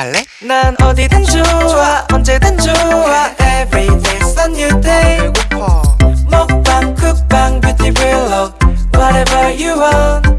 갈래? 난 어디든 좋아 언제든 좋아 Every day's a new day 배고파 먹방 쿡방 뷰티 블록 Whatever you want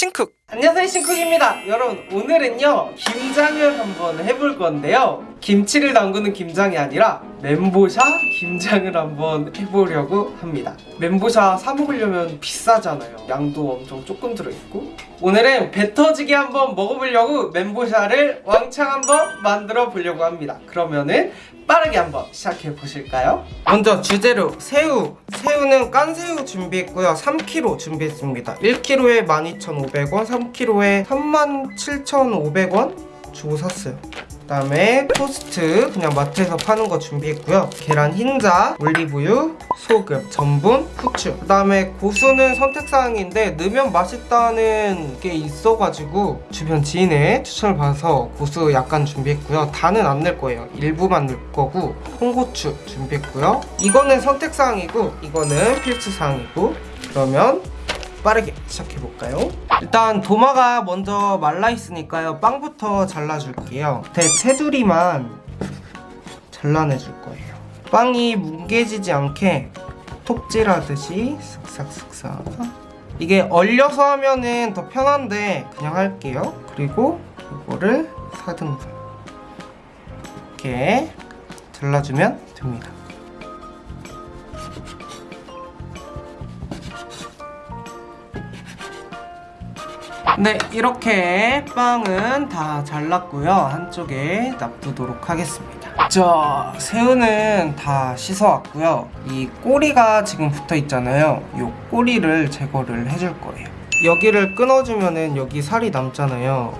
신쿡. 안녕하세요 신쿡입니다. 여러분 오늘은요 김장을 한번 해볼 건데요. 김치를 담그는 김장이 아니라 멘보샤 김장을 한번 해보려고 합니다. 멘보샤 사 먹으려면 비싸잖아요. 양도 엄청 조금 들어있고. 오늘은 배 터지게 한번 먹어보려고 멘보샤를 왕창 한번 만들어 보려고 합니다. 그러면은 빠르게 한번 시작해 보실까요? 먼저 주재료 새우. 새우는 깐새우 준비했고요. 3kg 준비했습니다. 1kg에 12,500원 3kg에 37,500원 주고 샀어요 그 다음에 토스트 그냥 마트에서 파는 거 준비했고요. 계란 흰자, 올리브유, 소금, 전분, 후추. 그 다음에 고수는 선택사항인데 넣으면 맛있다는 게 있어가지고 주변 지인의 추천을 받아서 고수 약간 준비했고요. 다는 안 넣을 거예요. 일부만 넣을 거고 홍고추 준비했고요. 이거는 선택사항이고 이거는 필수사항이고 그러면 빠르게 시작해볼까요? 일단 도마가 먼저 말라있으니까요. 빵부터 잘라줄게요. 대 테두리만 잘라내줄 거예요. 빵이 뭉개지지 않게 톱질하듯이 쓱싹쓱싹 이게 얼려서 하면은 더 편한데 그냥 할게요. 그리고 이거를 사등분 이렇게 잘라주면 됩니다 네 이렇게 빵은 다 잘랐고요. 한쪽에 놔두도록 하겠습니다. 자 새우는 다 씻어왔고요. 이 꼬리가 지금 붙어 있잖아요. 이 꼬리를 제거를 해줄 거예요. 여기를 끊어주면은 여기 살이 남잖아요.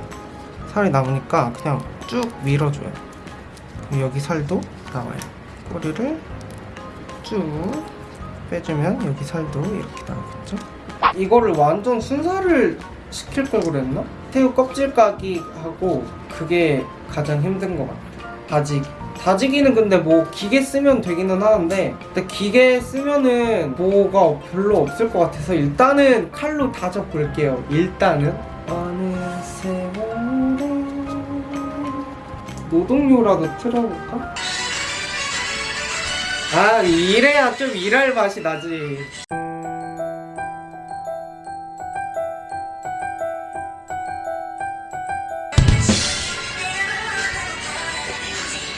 살이 남으니까 그냥 쭉 밀어줘요. 여기 살도 나와요. 꼬리를 쭉 빼주면 여기 살도 이렇게 나오겠죠? 이거를 완전 순살을 시킬 걸 그랬나? 새우 껍질 까기 하고 그게 가장 힘든 것 같아. 다지기. 다지기는 근데 뭐 기계 쓰면 되기는 하는데 근데 기계 쓰면은 뭐가 별로 없을 것 같아서 일단은 칼로 다져 볼게요. 일단은. 어느 세월에 노동요라도 틀어볼까? 아 이래야 좀 일할 맛이 나지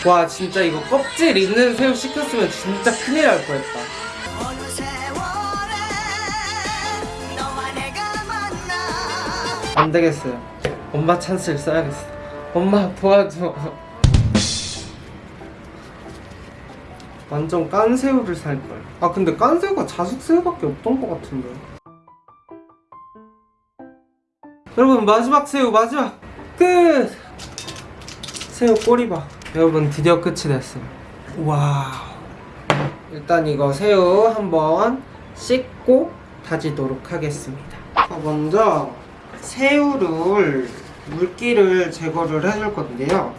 와 진짜 이거 껍질 있는 새우 시켰으면 진짜 큰일 날 뻔했다. 안 되겠어요. 엄마 찬스를 써야겠어. 엄마 도와줘. 완전 깐 새우를 살걸. 아 근데 깐 새우가 자숙 새우밖에 없던 것 같은데. 여러분 마지막 새우 마지막. 끝! 새우 꼬리밥 여러분 드디어 끝이 됐어요. Wow. 일단 이거 새우 한번 씻고 다지도록 하겠습니다. 자, 먼저 새우를 물기를 제거를 해줄 건데요.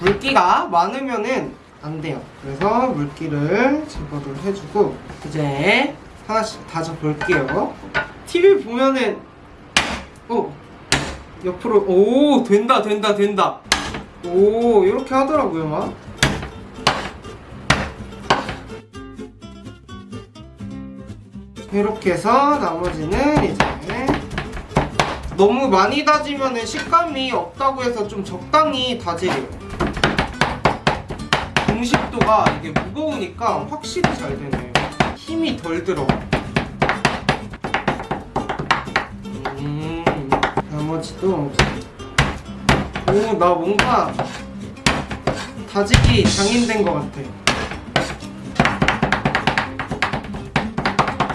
물기가 많으면은 안 돼요. 그래서 물기를 제거를 해주고 이제 하나씩 다져 볼게요. TV 보면은 어 옆으로 오 된다 된다 된다. 오 이렇게 하더라고요 막. 이렇게 해서 나머지는 이제 너무 많이 다지면 식감이 없다고 해서 좀 적당히 다지래요. 공식도가 이게 무거우니까 확실히 잘 되네요. 힘이 덜 들어 음 나머지도 오 나 뭔가 다지기 장인 된 것 같아.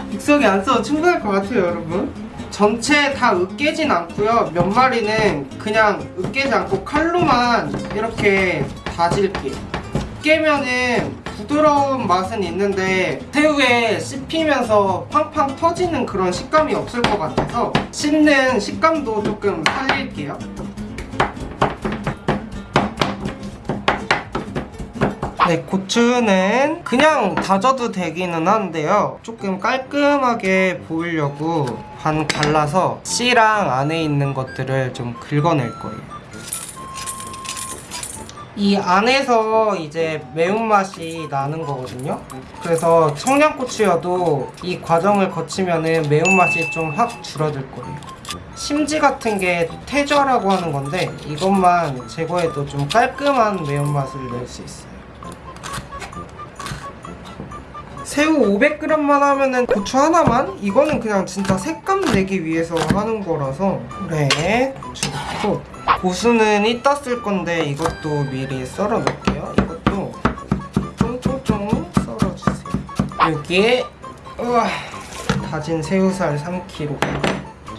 믹서기 안 써도 충분할 것 같아요 여러분. 전체 다 으깨진 않고요. 몇 마리는 그냥 으깨지 않고 칼로만 이렇게 다질게요 으깨면은 부드러운 맛은 있는데 새우에 씹히면서 팡팡 터지는 그런 식감이 없을 것 같아서 씹는 식감도 조금 살릴게요 네, 고추는 그냥 다져도 되기는 한데요. 조금 깔끔하게 보이려고 반 갈라서 씨랑 안에 있는 것들을 좀 긁어낼 거예요. 이 안에서 이제 매운맛이 나는 거거든요. 그래서 청양고추여도 이 과정을 거치면 은 매운맛이 좀 확 줄어들 거예요. 심지 같은 게 태저라고 하는 건데 이것만 제거해도 좀 깔끔한 매운맛을 낼 수 있어요. 새우 500g만 하면은 고추 하나만? 이거는 그냥 진짜 색감 내기 위해서 하는 거라서 그래 고추 넣고 고수는 이따 쓸 건데 이것도 미리 썰어 놓을게요 이것도 쫑쫑쫑 썰어주세요 여기에 우와, 다진 새우살 3kg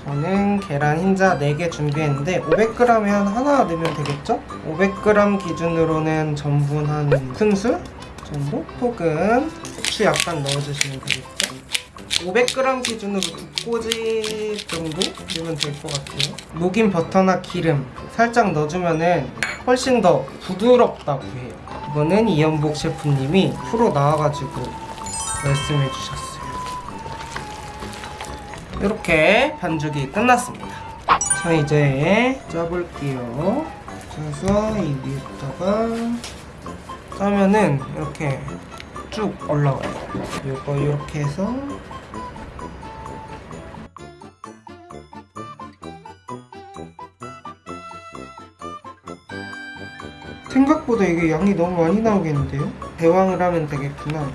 저는 계란 흰자 4개 준비했는데 500g에 한 하나 넣으면 되겠죠? 500g 기준으로는 전분 한 큰술 정도? 혹은 후추 약간 넣어주시면 되겠죠? 500g 기준으로 두 꼬지 정도 넣으면 될 것 같아요. 녹인 버터나 기름 살짝 넣어주면 은 훨씬 더 부드럽다고 해요. 이거는 이연복 셰프님이 프로 나와가지고 말씀해 주셨어요. 이렇게 반죽이 끝났습니다. 자 이제 짜볼게요. 짜서 이 위에다가 짜면은 이렇게 쭉 올라와요. 이거 이렇게 해서 생각보다 이게 양이 너무 많이 나오겠는데요? 대왕을 하면 되겠구나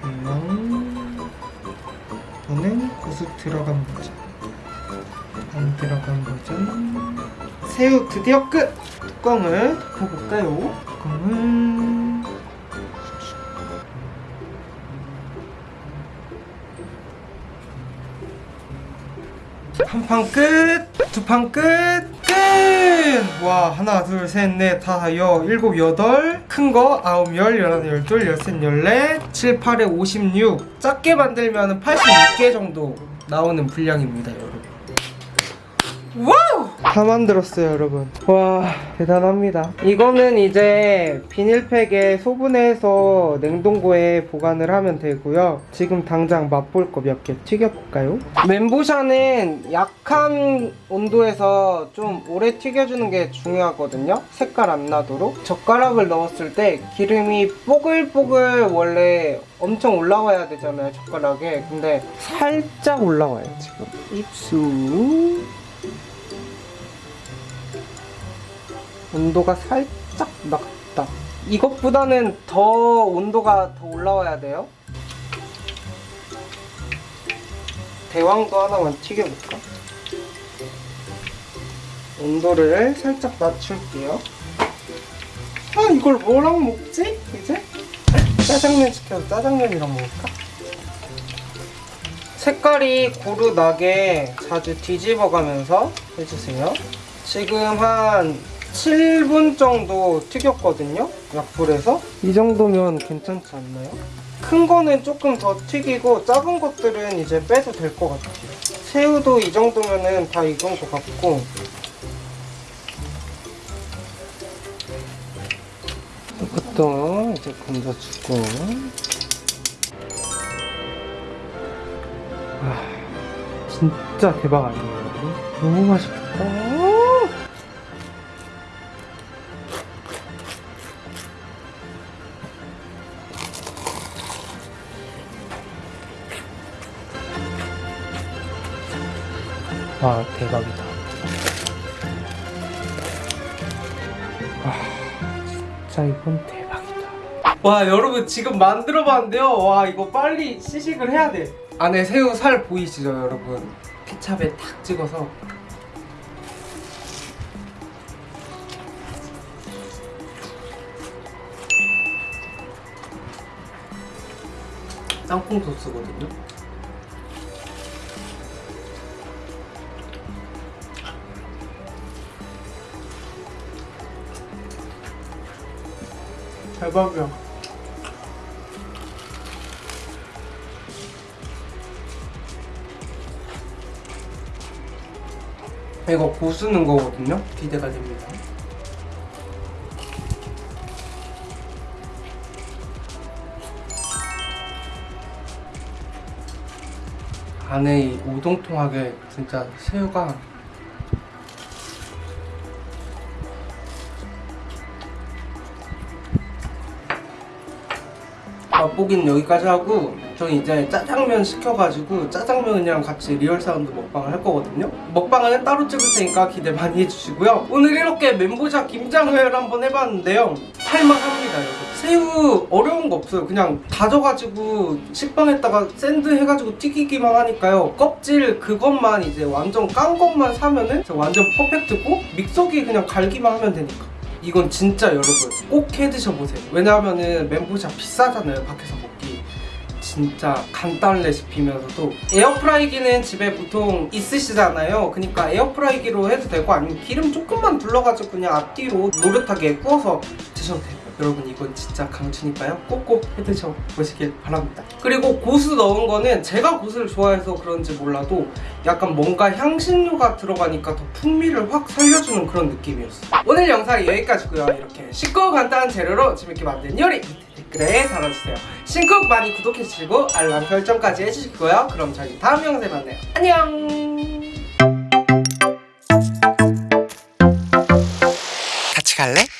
대왕 저는 고수 들어간 버전 안 들어간 버전 새우 드디어 끝! 뚜껑을 덮어볼까요? 뚜껑을 한판 끝! 두 판 끝! 끝! 와 하나 둘 셋 넷 다섯 여 일곱 여덟 큰 거 아홉 열 열하나 열둘 열셋 열넷 칠 팔에 오십육. 작게 만들면 86개 정도 나오는 분량입니다 여러분. Wow! 다 만들었어요 여러분. 와 대단합니다. 이거는 이제 비닐팩에 소분해서 냉동고에 보관을 하면 되고요. 지금 당장 맛볼 거 몇 개 튀겨볼까요? 멘보샤는 약한 온도에서 좀 오래 튀겨주는 게 중요하거든요. 색깔 안 나도록. 젓가락을 넣었을 때 기름이 뽀글뽀글 원래 엄청 올라와야 되잖아요 젓가락에. 근데 살짝 올라와요 지금. 입수 온도가 살짝 낮다. 이것보다는 더 온도가 더 올라와야 돼요. 대왕도 하나만 튀겨볼까? 온도를 살짝 낮출게요. 아 이걸 뭐랑 먹지? 이제? 짜장면 시켜서 짜장면이랑 먹을까? 색깔이 고루 나게 자주 뒤집어가면서 해주세요. 지금 한 7분 정도 튀겼거든요 약불에서. 이 정도면 괜찮지 않나요? 큰 거는 조금 더 튀기고 작은 것들은 이제 빼도 될 것 같아요. 새우도 이 정도면은 다 익은 것 같고. 이것도 이제 건져주고. 와 진짜 대박 아니에요? 너무 맛있겠다 와 대박이다. 와 진짜 이건 대박이다. 와 여러분 지금 만들어 봤는데요. 와 이거 빨리 시식을 해야 돼. 안에 새우 살 보이시죠 여러분? 케찹에 탁 찍어서. 땅콩 소스거든요 대박이야 이거 고수는 거거든요? 기대가 됩니다 안에 이 오동통하게 진짜 새우가 맛보기는 여기까지 하고 저는 이제 짜장면 시켜가지고 짜장면이랑 같이 real sound 먹방을 할 거거든요. 먹방은 따로 찍을 테니까 기대 많이 해주시고요. 오늘 이렇게 멘보샤 김장을 한번 해봤는데요. 할만합니다 여러분. 새우 어려운 거 없어요. 그냥 다져가지고 식빵에다가 샌드 해가지고 튀기기만 하니까요. 껍질 그것만 이제 완전 깐 것만 사면은 완전 퍼펙트고 믹서기에 그냥 갈기만 하면 되니까 이건 진짜 여러분 꼭 해 드셔보세요. 왜냐하면은 멘보샤 비싸잖아요 밖에서 먹기. 진짜 간단 레시피면서도. 에어프라이기는 집에 보통 있으시잖아요. 그러니까 에어프라이기로 해도 되고 아니면 기름 조금만 둘러가지고 그냥 앞뒤로 노릇하게 구워서 드셔도 돼요 여러분 이건 진짜 강추니까요. 꼭꼭 해드셔 보시길 바랍니다. 그리고 고수 넣은 거는 제가 고수를 좋아해서 그런지 몰라도 약간 뭔가 향신료가 들어가니까 더 풍미를 확 살려주는 그런 느낌이었어요. 오늘 영상이 여기까지고요. 이렇게 쉽고 간단한 재료로 재밌게 만든 요리 댓글에 달아주세요. 신쿡 많이 구독해주시고 알람 설정까지 해주시고요. 그럼 저희 다음 영상에 만나요. 안녕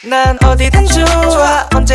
난 어디든 좋아. 언제